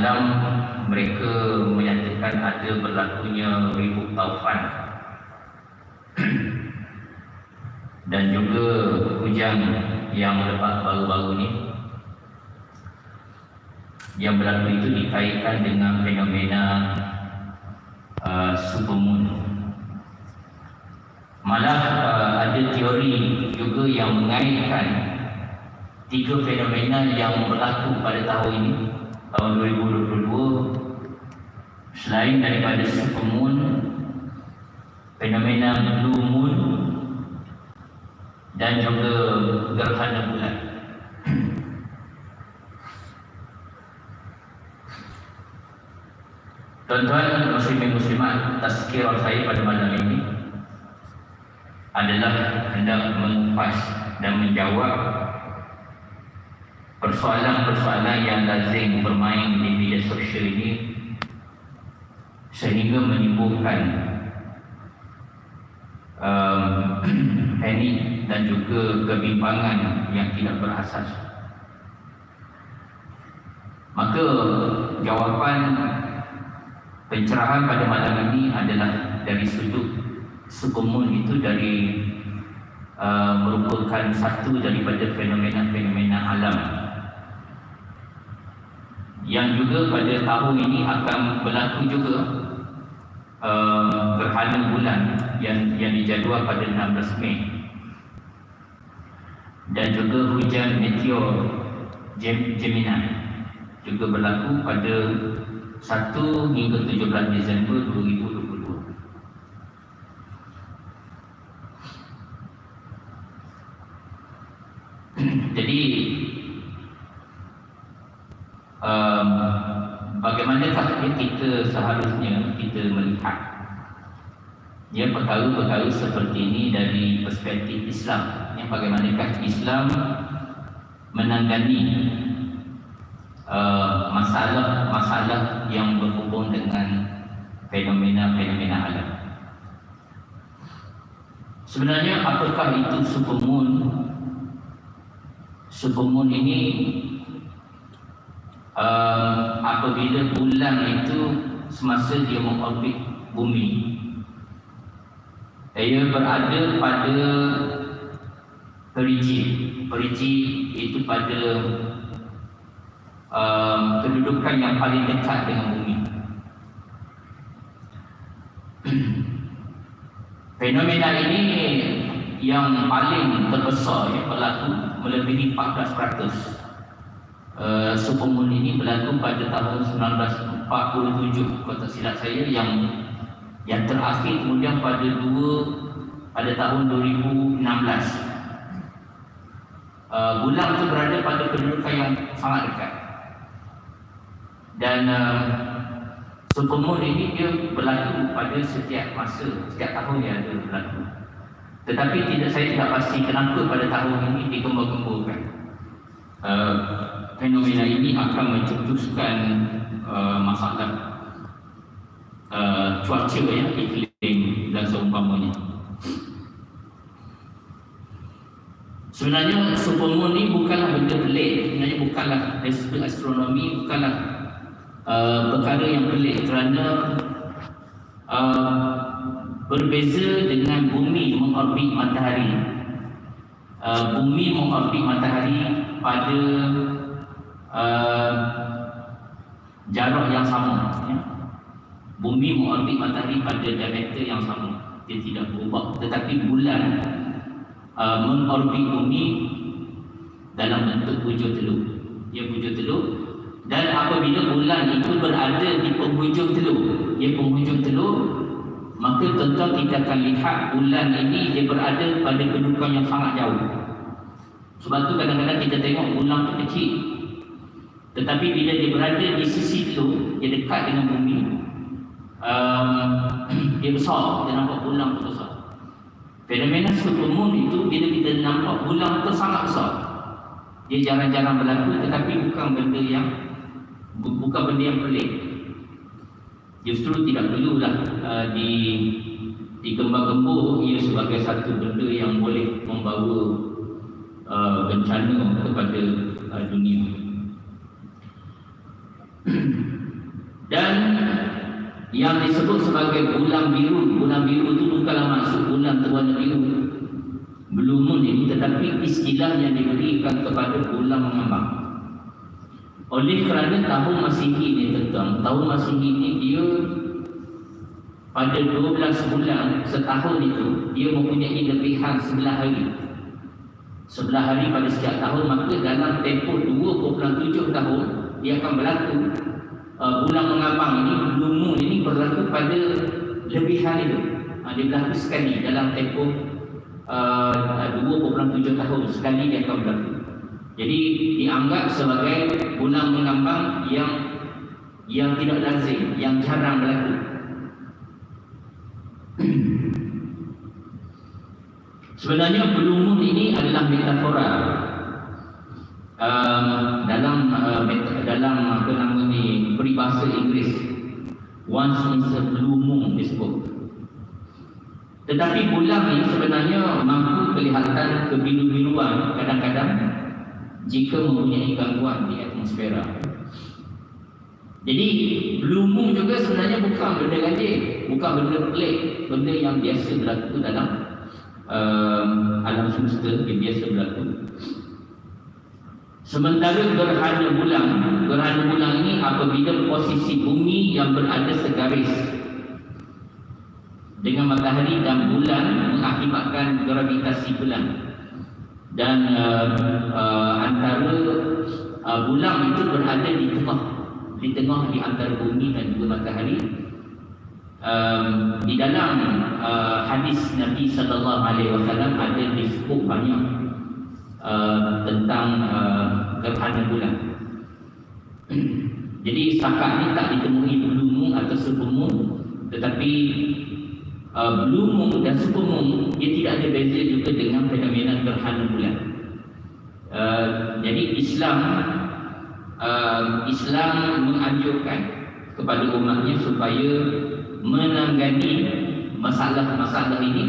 dalam mereka menyatakan ada berlakunya ribut taufan. Dan juga hujan yang lebat baru-baru ni yang berlaku itu dikaitkan dengan fenomena uh, supermoon malah uh, ada teori juga yang mengaitkan tiga fenomena yang berlaku pada tahun ini tahun 2022 selain daripada supermoon fenomena blue moon dan juga gerhana bulan. Tuan-tuan muslimin muslimat tazkirah saya pada malam ini adalah hendak mengupas dan menjawab persoalan-persoalan yang lazim bermain di media sosial ini sehingga menimbulkan um, panik dan juga kebimbangan yang tidak berasas. Maka jawapan pencerahan pada malam ini adalah dari sudut sukumun itu dari uh, merupakan satu daripada fenomena-fenomena alam yang juga pada tahun ini akan berlaku juga uh, gerhana bulan yang yang dijadual pada 16 Mei. Dan juga hujan meteor Gem Gemini juga berlaku pada 1 hingga 17 Disember 2022 jadi um, bagaimanakah kita seharusnya kita melihat. Ya perkara-perkara seperti ini dari perspektif Islam. Ya bagaimanakah Islam menangani uh, masalah-masalah yang berhubung dengan fenomena-fenomena alam? Sebenarnya apakah itu supermoon? Supermoon ini uh, apabila bulan itu semasa dia mengorbit bumi ia berada pada perigi perigi itu pada um, kedudukan yang paling dekat dengan bumi. Fenomena ini yang paling terbesar yang berlaku melebihi 14% Uh, supermoon ini berlaku pada tahun 1947 kalau silap saya yang yang terakhir kemudian pada dua pada tahun 2016 uh, bulan itu berada pada kedudukan yang sangat dekat. Dan uh, supermoon ini dia berlaku pada setiap masa setiap tahun yang ada berlaku. Tetapi tidak saya tidak pasti kenapa pada tahun ini digembar-gemburkan uh, fenomena ini akan mencetuskan uh, masalah uh, cuaca ya, iklim dan seumpamanya. Sebenarnya supermoon ini bukanlah benda pelik, sebenarnya bukanlah dari astronomi, bukanlah uh, perkara yang pelik kerana uh, berbeza dengan bumi mengorbit matahari. Uh, bumi mengorbit matahari pada uh, jarak yang sama ya. bumi mengorbit matahari pada diameter yang sama. Dia tidak berubah. Tetapi bulan uh, mengorbit bumi dalam bentuk bujur telur. Dia bujur telur. Dan apabila bulan itu berada di penghujung telur dia penghujung telur maka tuan-tuan kita akan lihat bulan ini dia berada pada kedudukan yang sangat jauh. Sebab tu kadang-kadang kita tengok bulan tu kecil tetapi bila dia berada di sisi itu, dia dekat dengan bumi, um, dia besar, dia nampak bulan tu besar. Fenomena supermoon itu bila kita nampak bulan tu sangat besar. Dia jarang-jarang berlaku tetapi bukan benda yang bukan benda yang pelik. Justru tidak perlulah uh, di digembar-gembur ia sebagai satu benda yang boleh membawa uh, bencana kepada uh, dunia. yang disebut sebagai bulan biru bulan biru itu bukanlah maksud bulan berwarna biru. Belum ini tetapi istilah yang diberikan kepada bulan mengambang oleh kerana tahun Masihi ni tentang tahun Masihi ni dia pada 12 bulan setahun itu dia mempunyai lebihan sebelah hari. Sebelah hari pada setiap tahun maka dalam tempoh 2.7 tahun dia akan berlaku uh, bulan mengambang ini moon ini berlaku pada lebihan itu uh, dia berlaku sekali dalam tempoh uh, 2.7 tahun sekali dia akan berlaku. Jadi dianggap sebagai bulan mengambang yang yang tidak lazim, yang jarang berlaku. Sebenarnya blue ini adalah metafora um, dalam uh, dalam apa nama ni peribahasa Inggeris once in a blue moon disebut. Tetapi bulan ini sebenarnya mampu kelihatan kebiru-biruan kadang-kadang jika mempunyai gangguan di atmosfera. Jadi blue moon juga sebenarnya bukan benda ganjil, bukan benda pelik, benda yang biasa berlaku dalam um, alam semesta yang biasa berlaku. Sementara gerhana bulan, gerhana bulan ini apabila posisi bumi yang berada segaris. Dengan matahari dan bulan mengakibatkan gravitasi bulan. Dan uh, uh, antara uh, bulan itu berada di tengah. Di tengah di antara bumi dan juga matahari. Um, di dalam uh, hadis Nabi sallallahu alaihi wasallam ada disebut banyak uh, tentang uh, gerhana bulan jadi setakat ni tak ditemui blue atau super tetapi uh, blue moon dan super moon dia tidak ada beza juga dengan fenomena gerhana bulan. Uh, jadi Islam uh, Islam menganjurkan kepada umatnya supaya menangani masalah-masalah ini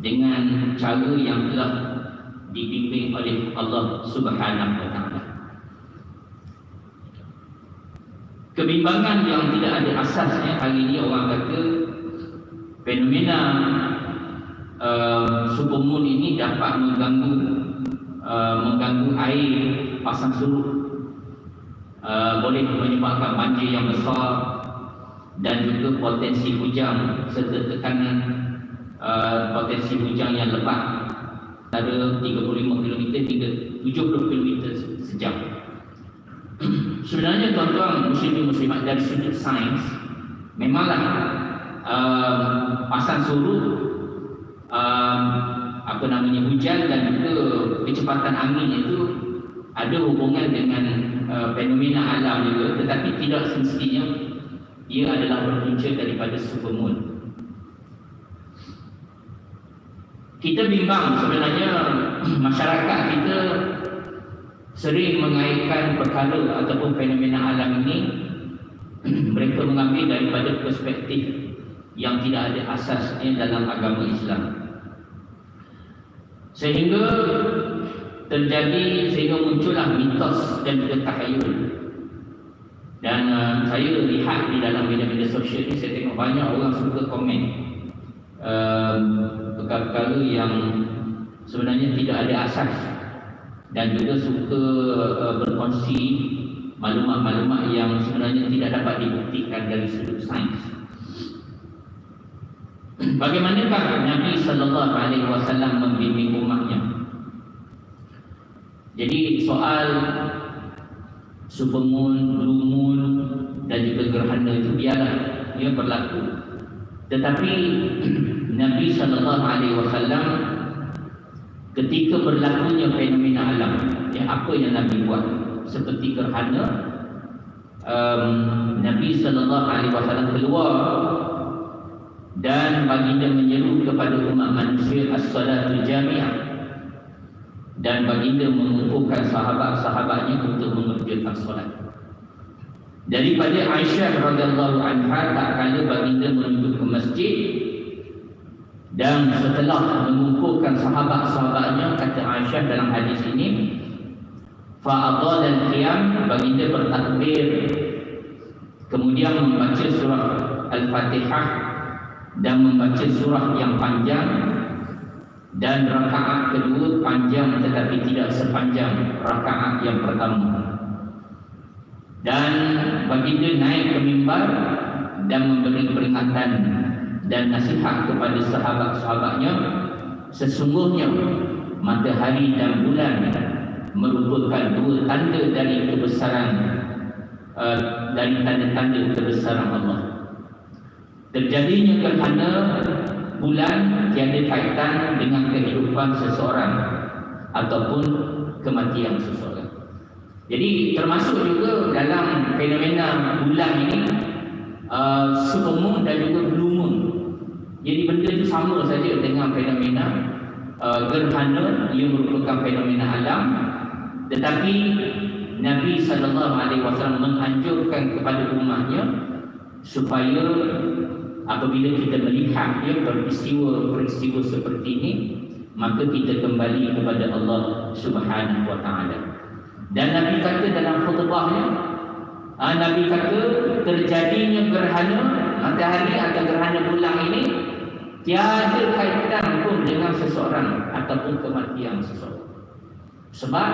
dengan cara yang telah dibimbing oleh Allah Subhanahu wa taala. Kebimbangan yang tidak ada asasnya hari ini orang kata fenomena uh, supermoon ini dapat mengganggu uh, mengganggu air pasang surut uh, boleh menyebabkan banjir yang besar dan juga potensi hujan serta tekanan uh, potensi hujan yang lebat antara 35 km hingga 70 km sejam. Sebenarnya tuan-tuan muslim muslimat dari sudut sains memanglah um, pasang surut um, apa namanya hujan dan juga kecepatan angin itu ada hubungan dengan uh, fenomena alam juga tetapi tidak semestinya ia adalah berpunca daripada supermoon kita bimbang sebenarnya masyarakat kita sering mengaitkan perkara ataupun fenomena alam ini mereka mengambil daripada perspektif yang tidak ada asasnya dalam agama Islam. Sehingga terjadi sehingga muncullah mitos dan juga takhayul. Dan uh, saya lihat di dalam media-media sosial ini saya tengok banyak orang suka komen uh, perkara-perkara yang sebenarnya tidak ada asas dan juga suka uh, berkongsi maklumat-maklumat yang sebenarnya tidak dapat dibuktikan dari sudut sains. Bagaimanakah Nabi sallallahu alaihi wasallam membimbing umatnya? Jadi soal supermoon, blue moon dan juga gerhana itu biarlah ia berlaku. Tetapi Nabi sallallahu alaihi wasallam ketika berlakunya fenomena alam, ya apa yang Nabi buat? Seperti gerhana um, Nabi sallallahu alaihi wasallam keluar dan baginda menyeru kepada umat manusia as-salatul jami'ah dan baginda mengumpulkan sahabat-sahabatnya untuk mengerjakan solat. Daripada Aisyah radhiyallahu anha tak kala baginda menuju ke masjid dan setelah mengumpulkan sahabat-sahabatnya kata Aisyah dalam hadis ini fa'adha dan qiyam baginda bertakbir. Kemudian membaca surah Al-Fatihah dan membaca surah yang panjang. Dan rakaat kedua panjang tetapi tidak sepanjang rakaat yang pertama. Dan baginda naik ke mimbar dan memberi peringatan dan nasihat kepada sahabat-sahabatnya sesungguhnya matahari dan bulan merupakan dua tanda dari kebesaran uh, dari tanda-tanda kebesaran Allah terjadinya kerana bulan tiada kaitan dengan kehidupan seseorang ataupun kematian seseorang. Jadi termasuk juga dalam fenomena bulan ini uh, supermoon dan juga blue moon. Jadi benda itu sama saja dengan fenomena uh, gerhana. Yang merupakan fenomena alam. Tetapi Nabi sallallahu alaihi wasallam menganjurkan kepada umatnya supaya apabila kita melihat ya peristiwa-peristiwa seperti ini maka kita kembali kepada Allah Subhanahu wa taala. Dan Nabi kata dalam khutbahnya ah, Nabi kata terjadinya gerhana matahari atau gerhana bulan ini tiada kaitan pun dengan seseorang ataupun kematian seseorang sebab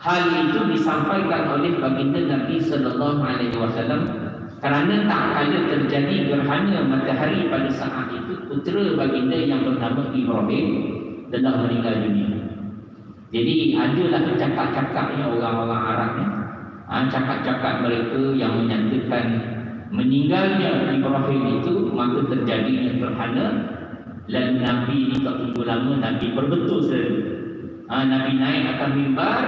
hal itu disampaikan oleh baginda Nabi sallallahu alaihi wasallam kerana tak kala terjadi gerhana matahari pada saat itu putera baginda yang bernama Ibrahim telah meninggal dunia. Jadi adalah cakap-cakapnya orang-orang Arab ni. Ha, cakap-cakap mereka yang menyatakan meninggalnya Ibrahim itu maka terjadinya gerhana dan Nabi ini tak tunggu lama Nabi berbetul selalu. Ha, Nabi naik akan mimbar.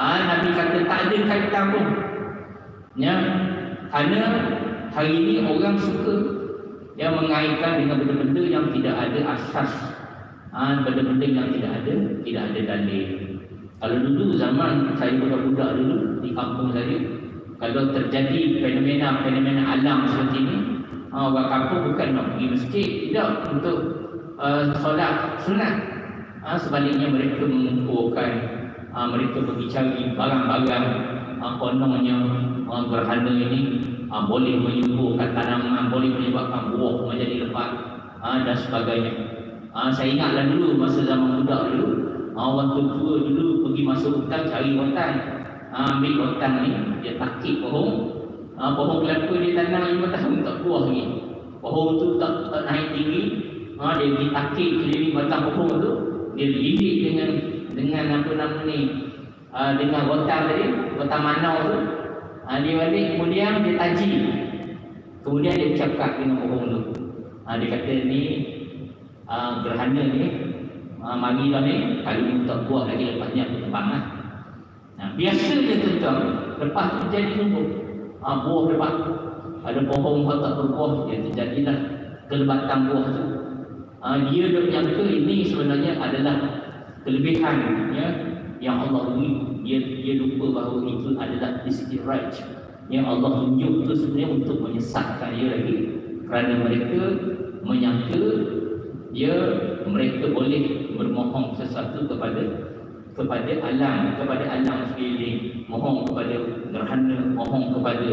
Ha, Nabi kata tak ada kaitan pun. Ya, kerana hari ini orang suka yang mengaitkan dengan benda-benda yang tidak ada asas. Ha, benda-benda yang tidak ada tidak ada dalil. Kalau dulu zaman saya budak-budak dulu di kampung saya kalau terjadi fenomena-fenomena alam seperti ini ha, orang kampung bukan nak pergi masjid tidak untuk uh, solat sunat ha, sebaliknya mereka mengumpulkan ha, mereka pergi cari barang-barang ha, kononnya orang gerhana ini ha, boleh menyembuhkan tanaman, boleh menyebabkan buah menjadi lebat ha, dan sebagainya. Ha, saya ingatlah dulu masa zaman muda dulu, ha, orang tua dulu pergi masuk hutan cari rotan. Ha, ambil rotan ni, dia takik pohon. Ha, pohon kelapa dia tanam lima tahun tak buah ni. Pohon tu tak, tak naik tinggi. Ha, dia ditakik keliling batang pohon tu. Dia lidik dengan dengan apa nama ni, uh, dengan rotan tadi, rotan manau tu. Ha, dia balik kemudian dia taji. Kemudian dia cakap dengan orang tu. Ha, dia kata ni uh, gerhana ni uh, mari lah ni kalau tak buat lagi lepasnya aku tebang lah. Nah, biasanya tuan lepas tu jadi tumbuh. Ha, buah lebat. Ada pohon tak berbuah, dia terjadilah kelebatan buah tu. Ha, dia dah menyangka ini sebenarnya adalah kelebihan ya, yang Allah beri dia dia lupa bahawa itu adalah istiraj yang Allah tunjuk itu sebenarnya untuk menyesatkan dia lagi kerana mereka menyangka dia mereka boleh bermohon sesuatu kepada kepada alam kepada alam sekeliling mohon kepada gerhana mohon kepada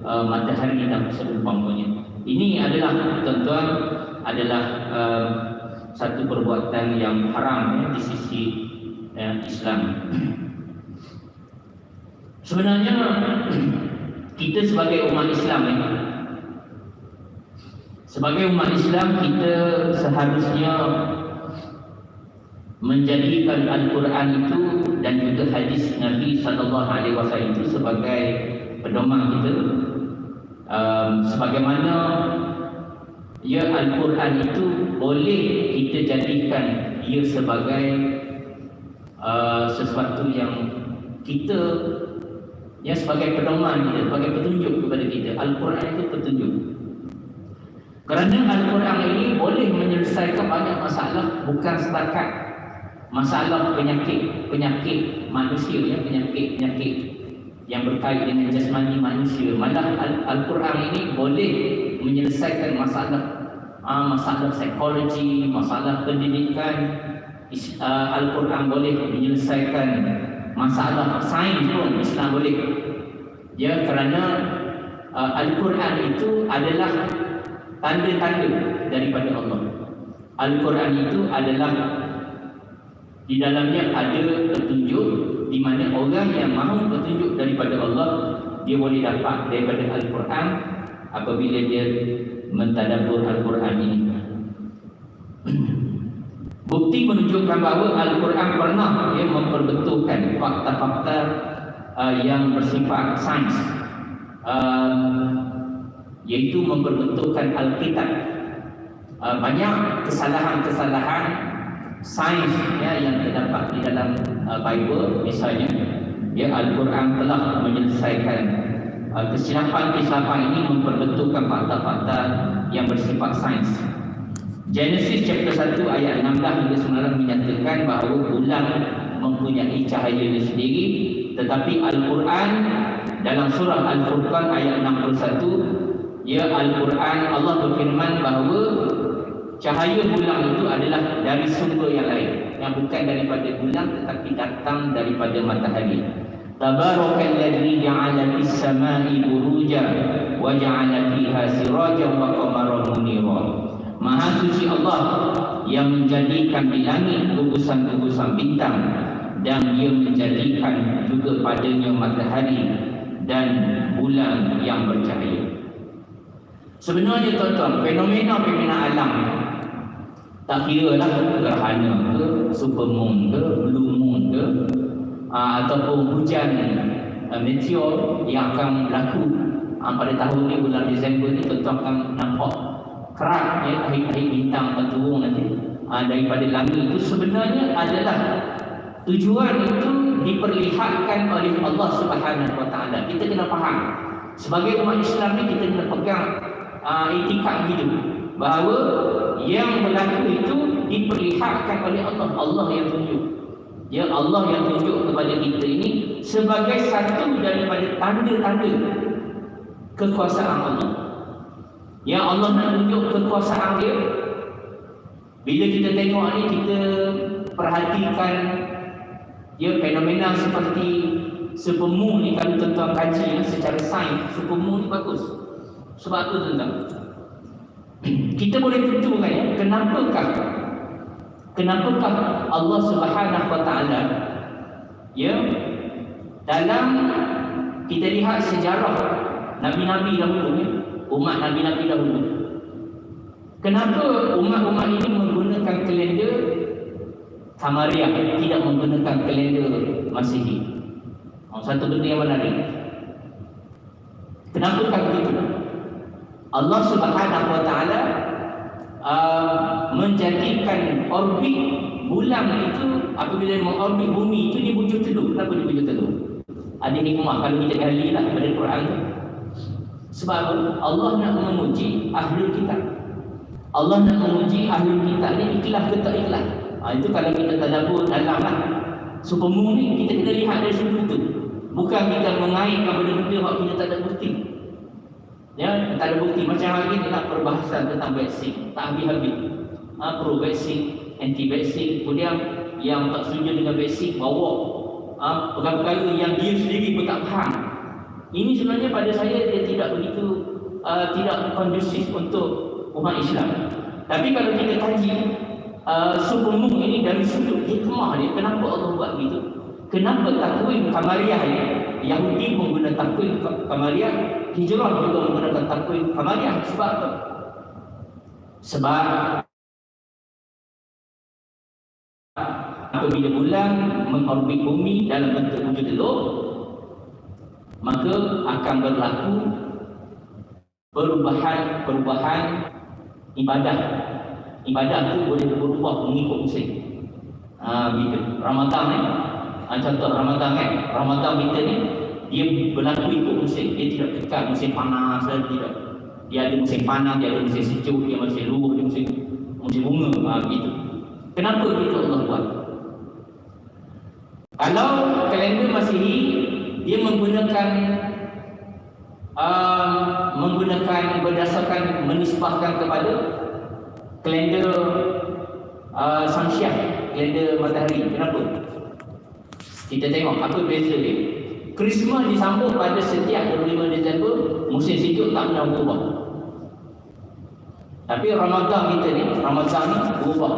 uh, matahari dan seumpamanya ini adalah tuan-tuan adalah uh, satu perbuatan yang haram ya, di sisi uh, Islam. Sebenarnya kita sebagai umat Islam ni sebagai umat Islam kita seharusnya menjadikan Al-Quran itu dan juga hadis Nabi sallallahu alaihi wasallam itu sebagai pedoman kita um, sebagaimana ya Al-Quran itu boleh kita jadikan ia sebagai uh, sesuatu yang kita ya sebagai pedoman kita, sebagai petunjuk kepada kita. Al-Quran itu petunjuk. Kerana Al-Quran ini boleh menyelesaikan banyak masalah bukan setakat masalah penyakit penyakit manusia ya penyakit penyakit yang berkait dengan jasmani manusia. Malah Al-Quran ini boleh menyelesaikan masalah uh, masalah psikologi, masalah pendidikan. Uh, Al-Quran boleh menyelesaikan masalah sains pun Islam boleh ya kerana uh, Al-Quran itu adalah tanda-tanda daripada Allah. Al-Quran itu adalah di dalamnya ada petunjuk di mana orang yang mahu petunjuk daripada Allah dia boleh dapat daripada Al-Quran apabila dia mentadabbur Al-Quran ini. Bukti menunjukkan bahawa Al-Quran pernah ya, memperbetulkan fakta-fakta uh, yang bersifat sains uh, iaitu memperbetulkan Alkitab uh, banyak kesalahan-kesalahan sains ya, yang terdapat di dalam uh, Bible. Misalnya ya Al-Quran telah menyelesaikan uh, kesilapan-kesilapan ini memperbetulkan fakta-fakta yang bersifat sains. Genesis chapter 1 ayat 16 hingga 19 menyatakan bahawa bulan mempunyai cahaya sendiri tetapi Al-Quran dalam surah Al-Furqan ayat 61 ya Al-Quran Allah berfirman bahawa cahaya bulan itu adalah dari sumber yang lain yang bukan daripada bulan tetapi datang daripada matahari Tabarakalladzi ja'ala fis samai buruja wa ja'ala fiha sirajan wa qamaran munira Maha suci Allah yang menjadikan di langit gugusan-gugusan bintang dan dia menjadikan juga padanya matahari dan bulan yang bercahaya. Sebenarnya tuan-tuan, fenomena-fenomena alam tak kira lah gerhana ke, supermoon ke, blue moon ke, aa, ataupun hujan aa, meteor yang akan berlaku aa, pada tahun ni bulan Disember ni tuan-tuan akan nampak kerak ya akhir-akhir bintang akan turun nanti ha, daripada langit itu sebenarnya adalah tujuan itu diperlihatkan oleh Allah Subhanahu Wa Taala. Kita kena faham sebagai umat Islam ni kita kena pegang uh, itikad hidup bahawa yang berlaku itu diperlihatkan oleh Allah. Allah yang tunjuk. Ya Allah yang tunjuk kepada kita ini sebagai satu daripada tanda-tanda kekuasaan Allah. Yang Allah nak tunjuk kekuasaan dia Bila kita tengok ni kita perhatikan Ya fenomena seperti Supermoon ni kalau tuan-tuan kaji ya, secara sains Supermoon ni bagus Sebab tu tuan-tuan Kita boleh tentukan ya Kenapakah Kenapakah Allah subhanahu wa ta'ala Ya Dalam Kita lihat sejarah Nabi-Nabi dahulu ya umat Nabi-Nabi dahulu. Kenapa umat-umat ini menggunakan kalender Kamariah tidak menggunakan kalender Masihi? Oh, satu benda yang menarik. Kenapa kan begitu? Allah Subhanahu Wa Taala uh, menjadikan orbit bulan itu apabila mengorbit bumi itu di bujur telur. Kenapa di bujur telur? Ada hikmah kalau kita gali lah pada Quran itu. Sebab Allah nak menguji ahli kitab. Allah nak menguji ahli kitab ni ikhlas ke tak ikhlas. Ha, itu kalau kita tadabbur dalam lah. Supermoon ni kita kena lihat dari sudut itu. Bukan kita mengaitkan benda-benda yang kita tak ada bukti. Ya, tak ada bukti. Macam hari ni nak perbahasan tentang vaksin. Tak habis-habis. Ha, pro vaksin, anti vaksin. Kemudian yang tak setuju dengan vaksin bawa ha, perkara-perkara yang dia sendiri pun tak faham. Ini sebenarnya pada saya dia tidak begitu uh, tidak kondusif untuk umat Islam. Tapi kalau kita kaji uh, ini dari sudut hikmah dia, kenapa Allah buat begitu? Kenapa takwim Kamariah ini? Yahudi menggunakan takwim Kamariah, Hijrah juga menggunakan takwim Kamariah. Sebab apa? Sebab apabila bulan mengorbit bumi dalam bentuk wujud telur, maka akan berlaku perubahan-perubahan ibadah. Ibadah itu boleh berubah mengikut musim. Ha, gitu. Ramadan ni, ha, contoh Ramadan kan, Ramadan kita ni dia berlaku ikut musim. Dia tidak kekal musim panas dan tidak. Dia ada musim panas, dia ada musim sejuk, dia musim luruh, dia musim musim bunga, ha, gitu. Kenapa begitu Allah buat? Kalau kalender Masihi dia menggunakan uh, menggunakan berdasarkan menisbahkan kepada kalender uh, Samsiah, kalender matahari. Kenapa? Kita tengok apa beza dia. Christmas disambut pada setiap 25 Disember, musim sejuk tak pernah berubah. Tapi Ramadan kita ni, Ramadan ni berubah.